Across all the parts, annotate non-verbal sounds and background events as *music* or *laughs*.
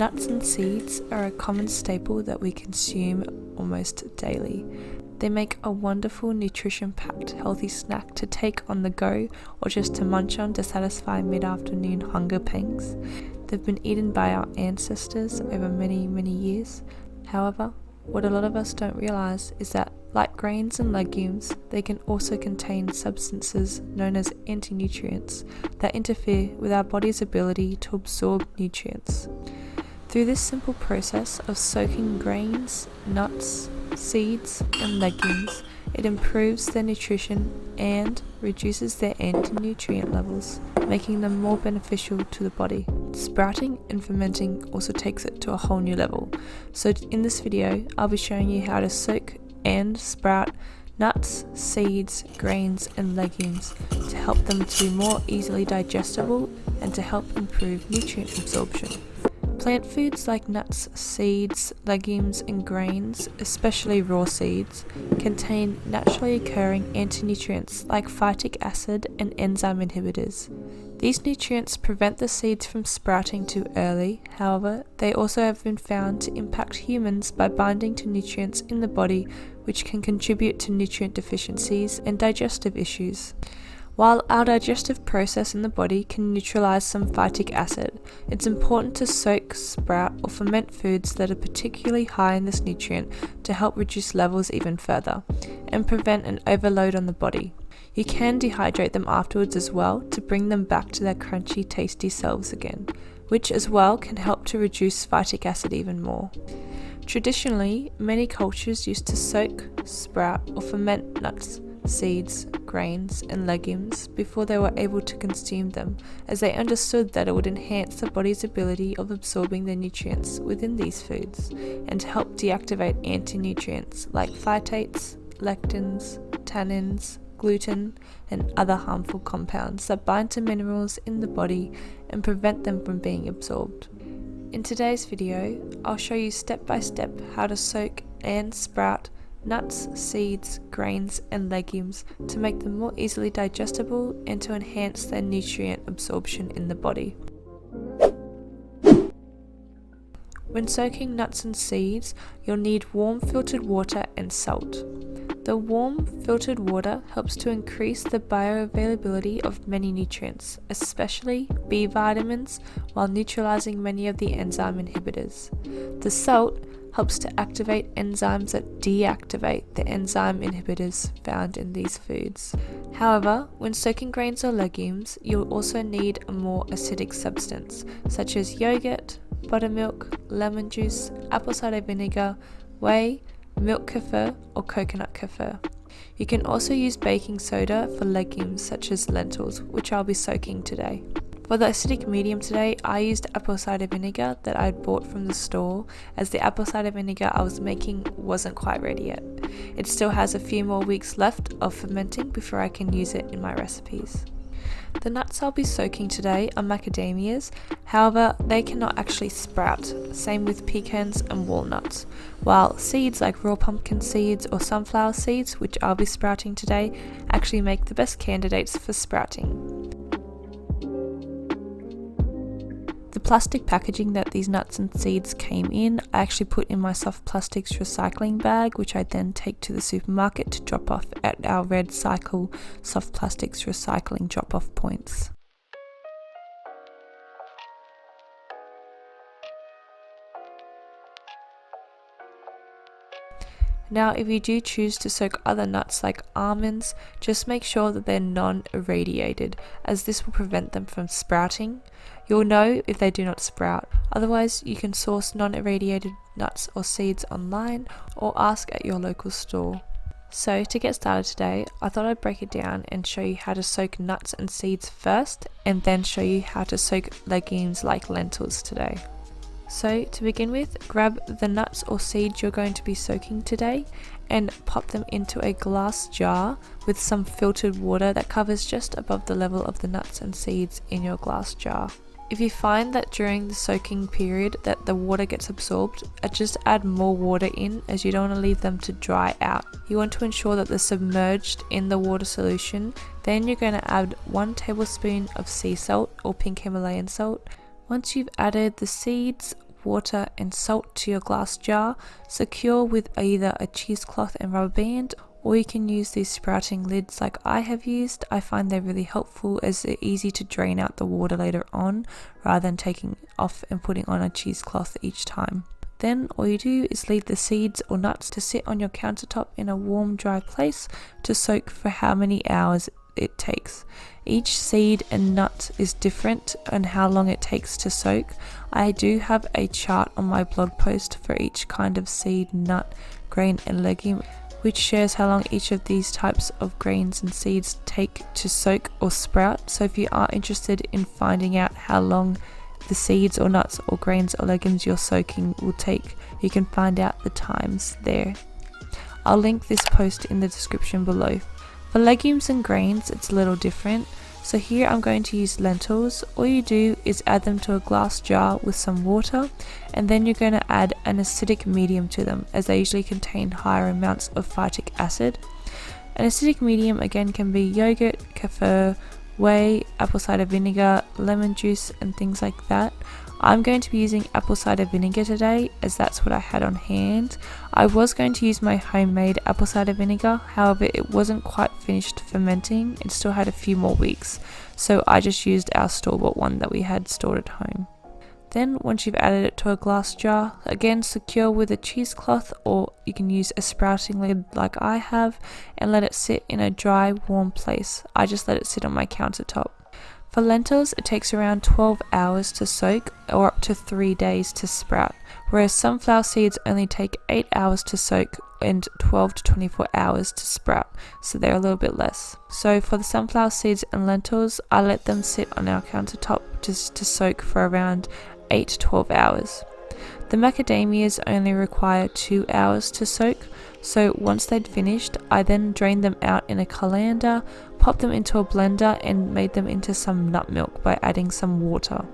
Nuts and seeds are a common staple that we consume almost daily. They make a wonderful nutrition packed healthy snack to take on the go or just to munch on to satisfy mid afternoon hunger pangs. They've been eaten by our ancestors over many, many years. However, what a lot of us don't realize is that, like grains and legumes, they can also contain substances known as anti-nutrients that interfere with our body's ability to absorb nutrients. Through this simple process of soaking grains, nuts, seeds, and legumes, it improves their nutrition and reduces their anti-nutrient levels, making them more beneficial to the body. Sprouting and fermenting also takes it to a whole new level. So in this video, I'll be showing you how to soak and sprout nuts, seeds, grains and legumes to help them to be more easily digestible and to help improve nutrient absorption. Plant foods like nuts, seeds, legumes and grains, especially raw seeds, contain naturally occurring anti-nutrients like phytic acid and enzyme inhibitors. These nutrients prevent the seeds from sprouting too early, however, they also have been found to impact humans by binding to nutrients in the body which can contribute to nutrient deficiencies and digestive issues. While our digestive process in the body can neutralize some phytic acid, it's important to soak, sprout, or ferment foods that are particularly high in this nutrient to help reduce levels even further and prevent an overload on the body. You can dehydrate them afterwards as well to bring them back to their crunchy, tasty selves again, which as well can help to reduce phytic acid even more. Traditionally, many cultures used to soak, sprout, or ferment nuts seeds, grains, and legumes before they were able to consume them, as they understood that it would enhance the body's ability of absorbing the nutrients within these foods and help deactivate anti nutrients like phytates, lectins, tannins, gluten, and other harmful compounds that bind to minerals in the body and prevent them from being absorbed. In today's video, I'll show you step by step how to soak and sprout nuts, seeds, grains, and legumes to make them more easily digestible and to enhance their nutrient absorption in the body. When soaking nuts and seeds, you'll need warm filtered water and salt. The warm filtered water helps to increase the bioavailability of many nutrients, especially B vitamins, while neutralizing many of the enzyme inhibitors. The salt helps to activate enzymes that deactivate the enzyme inhibitors found in these foods. However, when soaking grains or legumes, you'll also need a more acidic substance, such as yogurt, buttermilk, lemon juice, apple cider vinegar, whey, milk kefir, or coconut kefir. You can also use baking soda for legumes such as lentils, which I'll be soaking today. For the acidic medium today, I used apple cider vinegar that I bought from the store as the apple cider vinegar I was making wasn't quite ready yet. It still has a few more weeks left of fermenting before I can use it in my recipes. The nuts I'll be soaking today are macadamias, however they cannot actually sprout, same with pecans and walnuts, while seeds like raw pumpkin seeds or sunflower seeds, which I'll be sprouting today, actually make the best candidates for sprouting. The plastic packaging that these nuts and seeds came in, I actually put in my soft plastics recycling bag, which I then take to the supermarket to drop off at our Red Cycle soft plastics recycling drop off points. Now if you do choose to soak other nuts like almonds, just make sure that they're non-irradiated as this will prevent them from sprouting. You'll know if they do not sprout, otherwise you can source non-irradiated nuts or seeds online or ask at your local store. So to get started today, I thought I'd break it down and show you how to soak nuts and seeds first and then show you how to soak legumes like lentils today. So to begin with, grab the nuts or seeds you're going to be soaking today and pop them into a glass jar with some filtered water that covers just above the level of the nuts and seeds in your glass jar. If you find that during the soaking period that the water gets absorbed, uh, just add more water in as you don't want to leave them to dry out. You want to ensure that they're submerged in the water solution. Then you're going to add 1 tablespoon of sea salt or pink Himalayan salt, once you've added the seeds, water, and salt to your glass jar. Secure with either a cheesecloth and rubber band or you can use these sprouting lids like I have used. I find they're really helpful as they're easy to drain out the water later on rather than taking off and putting on a cheesecloth each time. Then all you do is leave the seeds or nuts to sit on your countertop in a warm dry place to soak for how many hours it takes. Each seed and nut is different and how long it takes to soak. I do have a chart on my blog post for each kind of seed, nut, grain and legume which shares how long each of these types of grains and seeds take to soak or sprout. So if you are interested in finding out how long the seeds or nuts or grains or legumes you're soaking will take, you can find out the times there. I'll link this post in the description below. For legumes and grains, it's a little different. So here I'm going to use lentils. All you do is add them to a glass jar with some water and then you're going to add an acidic medium to them as they usually contain higher amounts of phytic acid. An acidic medium again can be yogurt, kefir, whey, apple cider vinegar, lemon juice and things like that. I'm going to be using apple cider vinegar today as that's what I had on hand. I was going to use my homemade apple cider vinegar, however it wasn't quite finished fermenting, it still had a few more weeks, so I just used our store-bought one that we had stored at home. Then once you've added it to a glass jar, again secure with a cheesecloth or you can use a sprouting lid like I have and let it sit in a dry warm place. I just let it sit on my countertop. For lentils, it takes around 12 hours to soak or up to 3 days to sprout, whereas sunflower seeds only take 8 hours to soak and 12 to 24 hours to sprout, so they're a little bit less. So for the sunflower seeds and lentils, I let them sit on our countertop just to soak for around 8 to 12 hours. The macadamias only require 2 hours to soak, so once they'd finished, I then drained them out in a colander, popped them into a blender and made them into some nut milk by adding some water.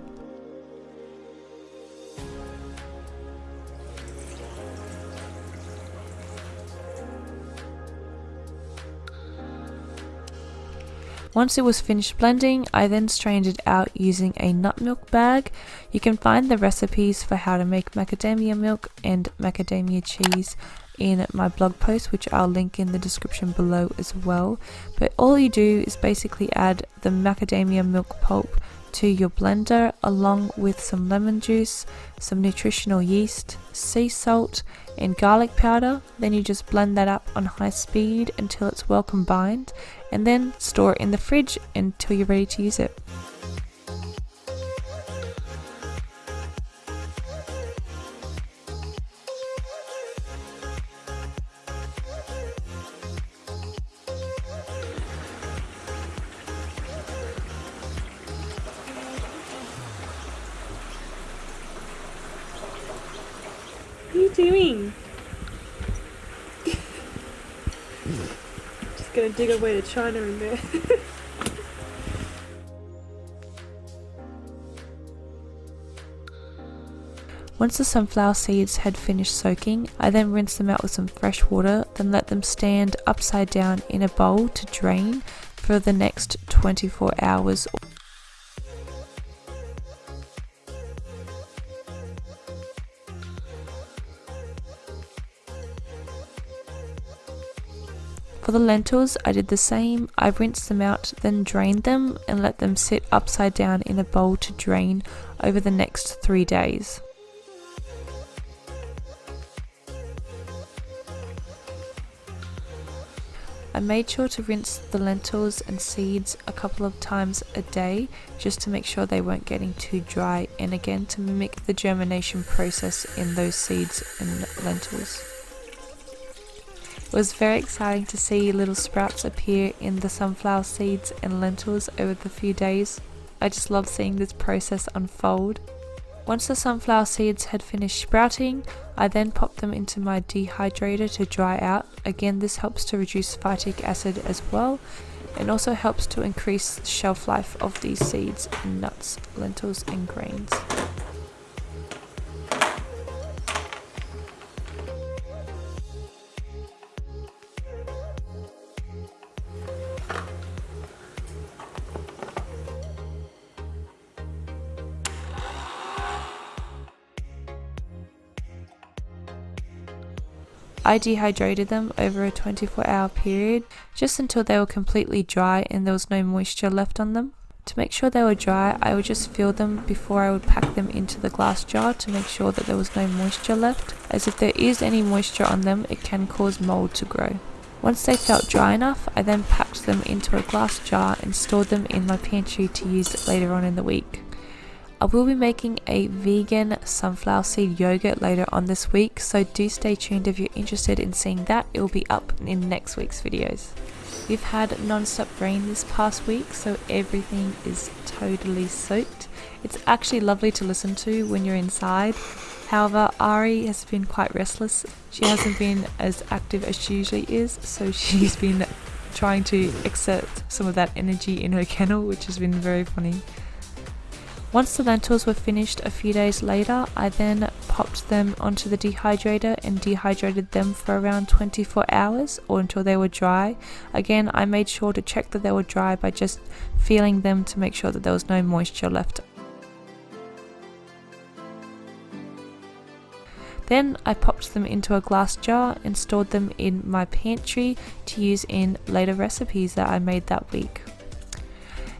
Once it was finished blending, I then strained it out using a nut milk bag. You can find the recipes for how to make macadamia milk and macadamia cheese in my blog post, which I'll link in the description below as well. But all you do is basically add the macadamia milk pulp to your blender along with some lemon juice, some nutritional yeast, sea salt, and garlic powder. Then you just blend that up on high speed until it's well combined and then store it in the fridge until you're ready to use it. Just gonna dig away to China in there. *laughs* Once the sunflower seeds had finished soaking, I then rinsed them out with some fresh water, then let them stand upside down in a bowl to drain for the next 24 hours For the lentils, I did the same. I rinsed them out, then drained them and let them sit upside down in a bowl to drain over the next three days. I made sure to rinse the lentils and seeds a couple of times a day just to make sure they weren't getting too dry and again to mimic the germination process in those seeds and lentils. It was very exciting to see little sprouts appear in the sunflower seeds and lentils over the few days. I just love seeing this process unfold. Once the sunflower seeds had finished sprouting, I then popped them into my dehydrator to dry out. Again, this helps to reduce phytic acid as well and also helps to increase the shelf life of these seeds nuts, lentils and grains. I dehydrated them over a 24 hour period just until they were completely dry and there was no moisture left on them. To make sure they were dry, I would just feel them before I would pack them into the glass jar to make sure that there was no moisture left, as if there is any moisture on them, it can cause mold to grow. Once they felt dry enough, I then packed them into a glass jar and stored them in my pantry to use later on in the week. I will be making a vegan sunflower seed yogurt later on this week, so do stay tuned if you're interested in seeing that. It will be up in next week's videos. We've had non-stop rain this past week, so everything is totally soaked. It's actually lovely to listen to when you're inside. However, Ari has been quite restless. She hasn't been as active as she usually is, so *laughs* she's been trying to exert some of that energy in her kennel, which has been very funny. Once the lentils were finished a few days later, I then popped them onto the dehydrator and dehydrated them for around 24 hours or until they were dry. Again, I made sure to check that they were dry by just feeling them to make sure that there was no moisture left. Then I popped them into a glass jar and stored them in my pantry to use in later recipes that I made that week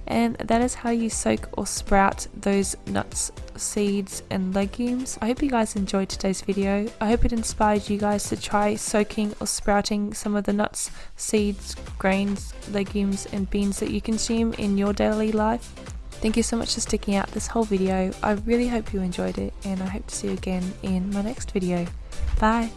and that is how you soak or sprout those nuts seeds and legumes. I hope you guys enjoyed today's video. I hope it inspired you guys to try soaking or sprouting some of the nuts seeds grains legumes and beans that you consume in your daily life. Thank you so much for sticking out this whole video. I really hope you enjoyed it and i hope to see you again in my next video. Bye